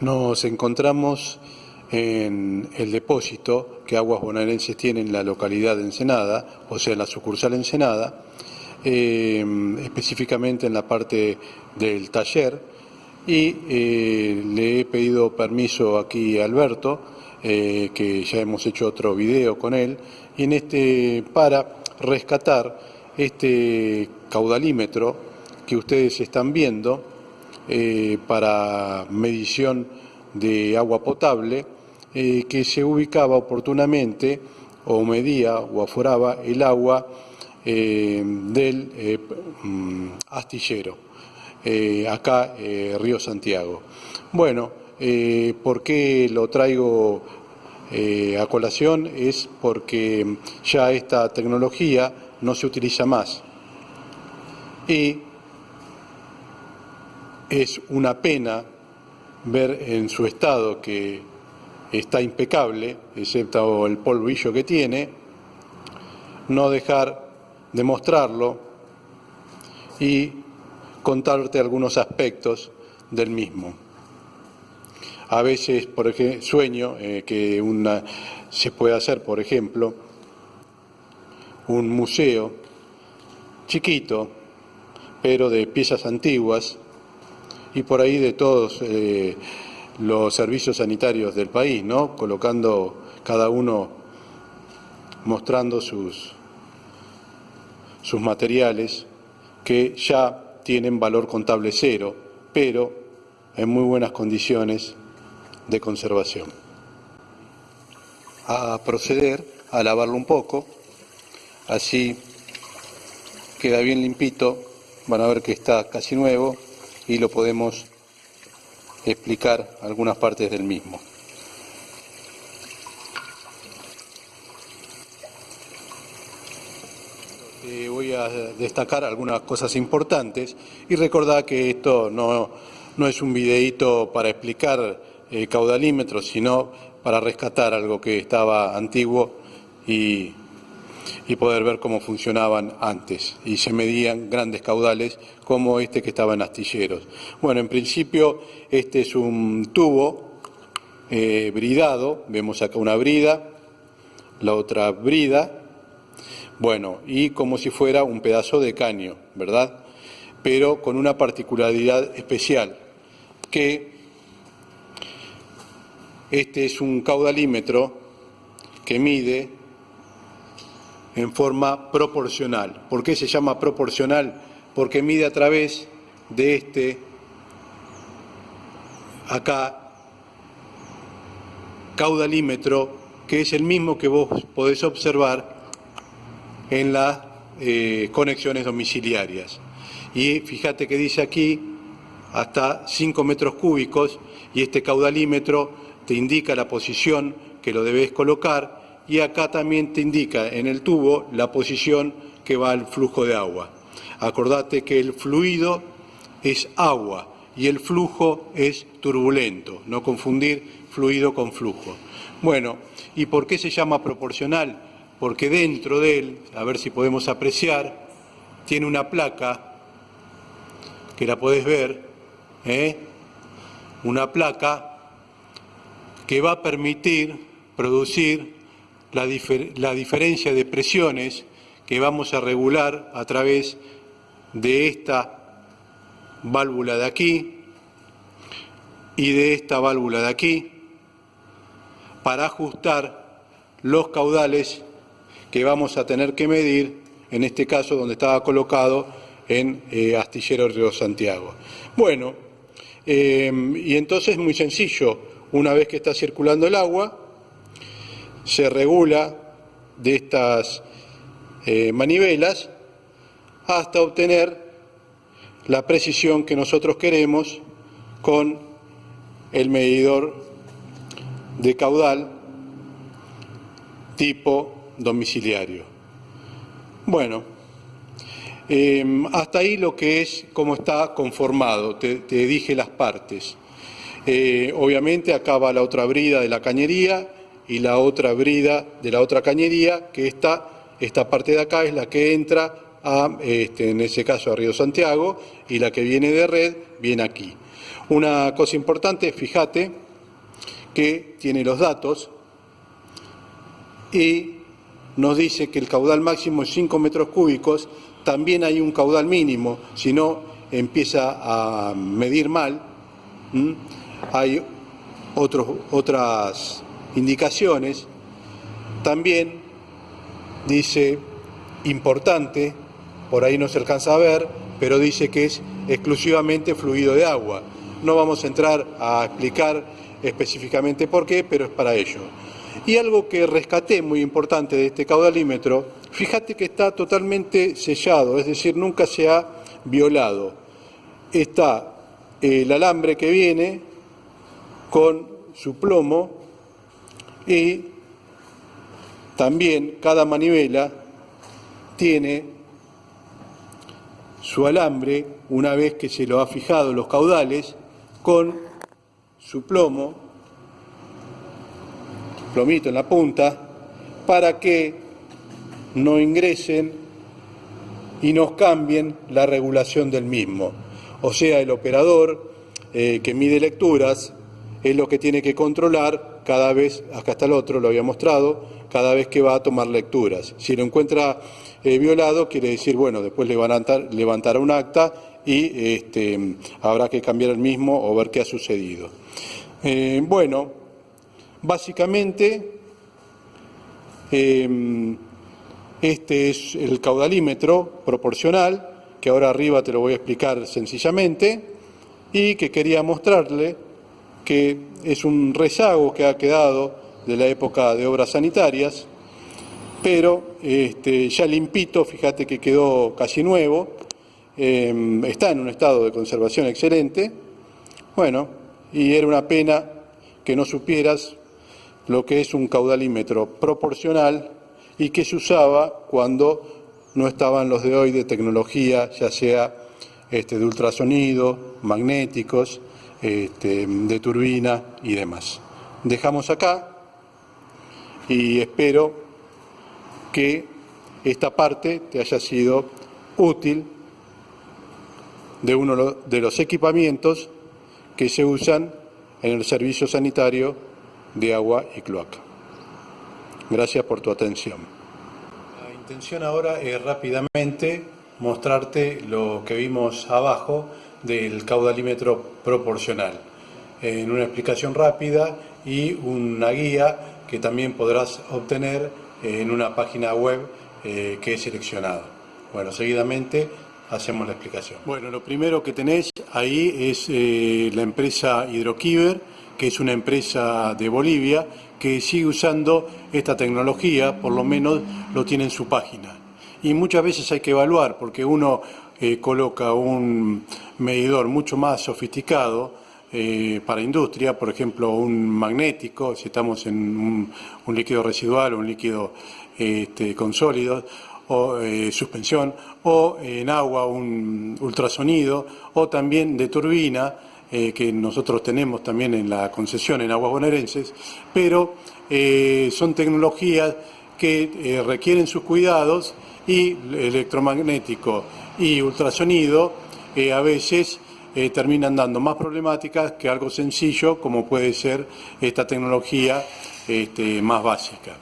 Nos encontramos en el depósito que Aguas Bonaerenses tiene en la localidad de Ensenada, o sea, en la sucursal Ensenada, eh, específicamente en la parte del taller, y eh, le he pedido permiso aquí a Alberto, eh, que ya hemos hecho otro video con él, y en este para rescatar este caudalímetro que ustedes están viendo para medición de agua potable, eh, que se ubicaba oportunamente o medía o aforaba el agua eh, del eh, mm, astillero, acá Río Santiago. Bueno, ¿por qué lo traigo a colación? Es porque ya esta tecnología no se utiliza más. Y es una pena ver en su estado que está impecable, excepto el polvillo que tiene, no dejar de mostrarlo y contarte algunos aspectos del mismo. A veces, por sueño eh, que una, se puede hacer, por ejemplo, un museo chiquito, pero de piezas antiguas, y por ahí de todos eh, los servicios sanitarios del país, ¿no? colocando cada uno mostrando sus, sus materiales que ya tienen valor contable cero, pero en muy buenas condiciones de conservación. A proceder a lavarlo un poco, así queda bien limpito, van a ver que está casi nuevo y lo podemos explicar algunas partes del mismo. Eh, voy a destacar algunas cosas importantes y recordar que esto no, no es un videíto para explicar eh, caudalímetros, sino para rescatar algo que estaba antiguo y y poder ver cómo funcionaban antes. Y se medían grandes caudales como este que estaba en astilleros. Bueno, en principio este es un tubo eh, bridado, vemos acá una brida, la otra brida, bueno, y como si fuera un pedazo de caño, ¿verdad? Pero con una particularidad especial, que este es un caudalímetro que mide en forma proporcional. ¿Por qué se llama proporcional? Porque mide a través de este, acá, caudalímetro, que es el mismo que vos podés observar en las eh, conexiones domiciliarias. Y fíjate que dice aquí hasta 5 metros cúbicos y este caudalímetro te indica la posición que lo debes colocar y acá también te indica en el tubo la posición que va al flujo de agua. Acordate que el fluido es agua y el flujo es turbulento, no confundir fluido con flujo. Bueno, ¿y por qué se llama proporcional? Porque dentro de él, a ver si podemos apreciar, tiene una placa, que la podés ver, ¿eh? una placa que va a permitir producir la, diferencia de presiones que vamos a regular a través de esta válvula de aquí y de esta válvula de aquí para ajustar los caudales que vamos a tener que medir, en este caso donde estaba colocado en eh, Astillero Río Santiago. Bueno, eh, y entonces muy sencillo, una vez que está circulando el agua, se regula de estas eh, manivelas hasta obtener la precisión que nosotros queremos con el medidor de caudal tipo domiciliario. Bueno, em, hasta ahí lo que es cómo está conformado, te, dije las partes. Eh, obviamente acaba la otra brida de la cañería, y la otra brida de la otra cañería, que esta, esta parte de acá es la que entra a, este, en ese caso, a Río Santiago, y la que viene de red viene aquí. Una cosa importante, fíjate que tiene los datos y nos dice que el caudal máximo es 5 metros cúbicos, también hay un caudal mínimo, si no empieza a medir mal. Hay otros, otras indicaciones. También dice importante, por ahí no se alcanza a ver, pero dice que es exclusivamente fluido de agua. No vamos a entrar a explicar específicamente por qué, pero es para ello. Y algo que rescaté muy importante de este caudalímetro, fíjate que está totalmente sellado, es decir, nunca se ha violado. Está el alambre que viene con su plomo y también cada manivela tiene su alambre, una vez que se lo ha fijado los caudales, con su plomo, plomito en la punta, para que no ingresen y nos cambien la regulación del mismo. O sea, el operador eh, que mide lecturas es lo que tiene que controlar cada vez, acá está el otro, lo había mostrado, cada vez que va a tomar lecturas. Si lo encuentra eh, violado, quiere decir, bueno, después levantar, levantará un acta y este, habrá que cambiar el mismo o ver qué ha sucedido. Eh, bueno, básicamente em, este es el caudalímetro proporcional, que ahora arriba te lo voy a explicar sencillamente, y que quería mostrarle que es un rezago que ha quedado de la época de obras sanitarias, pero este, ya limpito, fíjate que quedó casi nuevo, em, está en un estado de conservación excelente, bueno, y era una pena que no supieras lo que es un caudalímetro proporcional y que se usaba cuando no estaban los de hoy de tecnología, ya sea este, de ultrasonido, magnéticos, este, de turbina y demás. Dejamos acá y espero que esta parte te haya sido útil de uno de los equipamientos que se usan en el servicio sanitario de agua y cloaca. Gracias por tu atención. La intención ahora es rápidamente mostrarte lo que vimos abajo del caudalímetro proporcional, en una explicación rápida y una guía que también podrás obtener en una página web eh, que he seleccionado. Bueno, seguidamente hacemos la explicación. Bueno, lo primero que tenés ahí es eh, la empresa Hidroquiver, que es una empresa de Bolivia que sigue usando esta tecnología, por lo menos lo tiene en su página. Y muchas veces hay que evaluar, porque uno coloca un medidor mucho más sofisticado, eh, para industria, por ejemplo, un magnético, si estamos en un, líquido residual o un líquido este, con sólidos, o eh, suspensión, o en agua un ultrasonido, o también de turbina, eh, que nosotros tenemos también en la concesión en aguas bonaerenses, pero son tecnologías que requieren sus cuidados y electromagnético y ultrasonido a veces eh, terminan dando más problemáticas que algo sencillo como puede ser esta tecnología este, más básica.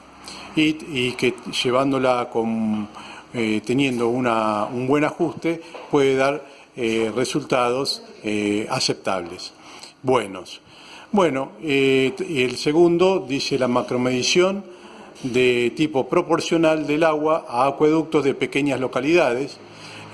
Y, que llevándola con, eh, teniendo un buen ajuste puede dar eh, resultados aceptables, buenos. Bueno, el segundo dice la macromedición de tipo proporcional del agua a acueductos de pequeñas localidades,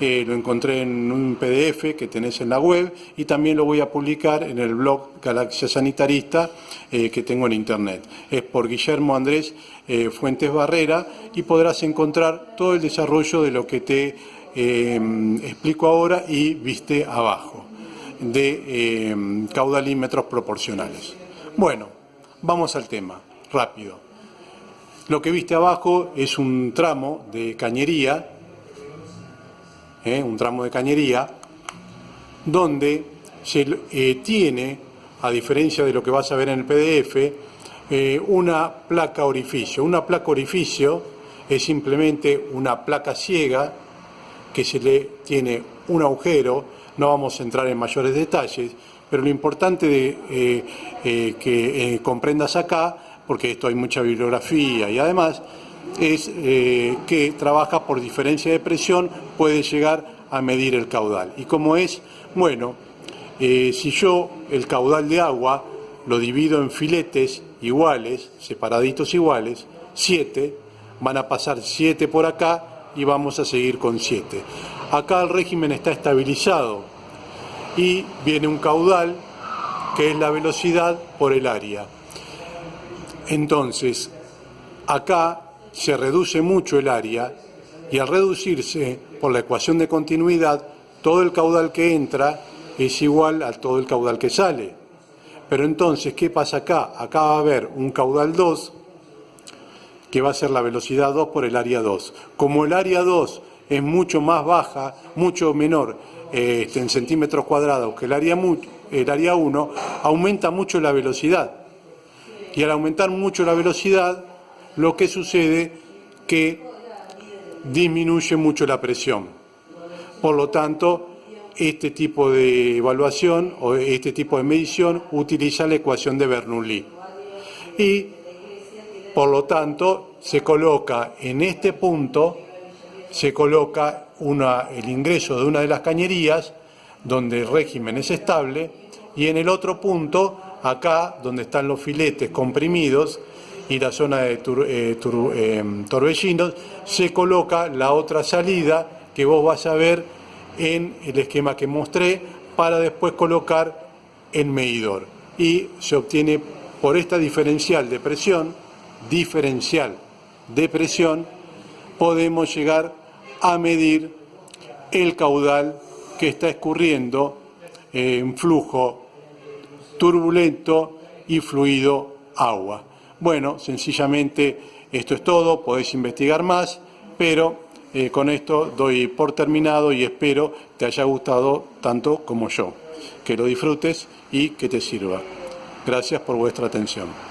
lo encontré en un PDF que tenés en la web y también lo voy a publicar en el blog Galaxia Sanitarista eh, que tengo en internet. Es por Guillermo Andrés eh, Fuentes Barrera y podrás encontrar todo el desarrollo de lo que te eh, explico ahora y viste abajo, de caudalímetros proporcionales. Bueno, vamos al tema, rápido. Lo que viste abajo es un tramo de cañería ¿eh? un tramo de cañería, donde se eh, tiene, a diferencia de lo que vas a ver en el PDF, eh, una placa orificio. Una placa orificio es simplemente una placa ciega que se le tiene un agujero, no vamos a entrar en mayores detalles, pero lo importante que comprendas acá, porque esto hay mucha bibliografía y además, es que trabaja por diferencia de presión, puede llegar a medir el caudal. ¿Y cómo es? Bueno, si yo el caudal de agua lo divido en filetes iguales, separaditos iguales, 7, van a pasar 7 por acá y vamos a seguir con 7. Acá el régimen está estabilizado y viene un caudal que es la velocidad por el área. Entonces, acá se reduce mucho el área y al reducirse por la ecuación de continuidad, todo el caudal que entra es igual a todo el caudal que sale. Pero entonces, ¿qué pasa acá? Acá va a haber un caudal 2, que va a ser la velocidad 2 por el área 2. Como el área 2 es mucho más baja, mucho menor este, en centímetros cuadrados que el área, el área 1, aumenta mucho la velocidad. Y al aumentar mucho la velocidad, lo que sucede que disminuye mucho la presión. Por lo tanto, este tipo de evaluación o este tipo de medición utiliza la ecuación de Bernoulli. Y, por lo tanto, se coloca en este punto, se coloca el ingreso de una de las cañerías, donde el régimen es estable, y en el otro punto, acá, donde están los filetes comprimidos, y la zona de eh, eh, torbellinos, se coloca la otra salida que vos vas a ver en el esquema que mostré para después colocar el medidor. Y se obtiene por esta diferencial de presión, diferencial de presión, podemos llegar a medir el caudal que está escurriendo en flujo turbulento y fluido agua. Bueno, sencillamente esto es todo, podéis investigar más, pero eh, con esto doy por terminado y espero te haya gustado tanto como yo. Que lo disfrutes y que te sirva. Gracias por vuestra atención.